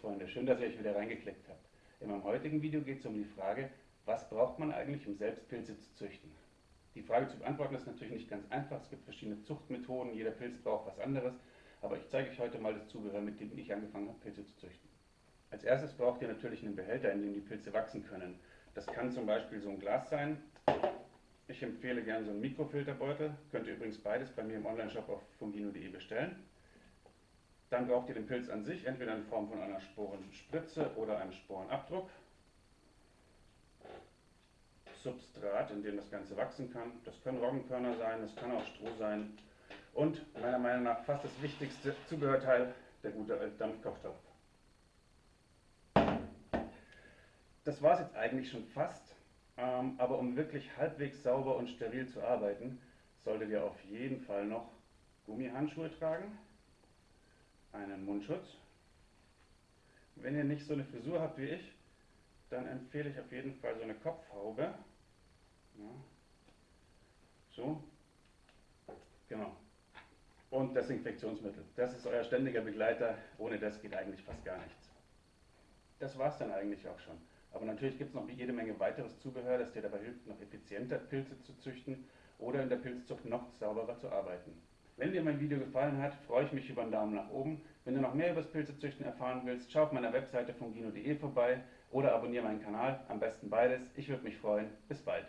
Freunde, schön, dass ihr euch wieder reingeklickt habt. In meinem heutigen Video geht es um die Frage, was braucht man eigentlich, um selbst Pilze zu züchten? Die Frage zu beantworten ist natürlich nicht ganz einfach, es gibt verschiedene Zuchtmethoden, jeder Pilz braucht was anderes, aber ich zeige euch heute mal das Zubehör, mit dem ich angefangen habe, Pilze zu züchten. Als erstes braucht ihr natürlich einen Behälter, in dem die Pilze wachsen können. Das kann zum Beispiel so ein Glas sein. Ich empfehle gerne so einen Mikrofilterbeutel, könnt ihr übrigens beides bei mir im Onlineshop auf fungino.de bestellen. Dann braucht ihr den Pilz an sich, entweder in Form von einer Sporenspritze oder einem Sporenabdruck. Substrat, in dem das Ganze wachsen kann. Das können Roggenkörner sein, das kann auch Stroh sein. Und meiner Meinung nach fast das wichtigste Zubehörteil, der gute Dampfkochtopf. Das war es jetzt eigentlich schon fast, ähm, aber um wirklich halbwegs sauber und steril zu arbeiten, solltet ihr auf jeden Fall noch Gummihandschuhe tragen einen Mundschutz. Wenn ihr nicht so eine Frisur habt wie ich, dann empfehle ich auf jeden Fall so eine Kopfhaube. Ja. So. Genau. Und Desinfektionsmittel. Das ist euer ständiger Begleiter. Ohne das geht eigentlich fast gar nichts. Das war es dann eigentlich auch schon. Aber natürlich gibt es noch jede Menge weiteres Zubehör, das dir dabei hilft, noch effizienter Pilze zu züchten oder in der Pilzzucht noch sauberer zu arbeiten. Wenn dir mein Video gefallen hat, freue ich mich über einen Daumen nach oben. Wenn du noch mehr über das Pilzezüchten erfahren willst, schau auf meiner Webseite fungino.de vorbei oder abonniere meinen Kanal, am besten beides. Ich würde mich freuen. Bis bald.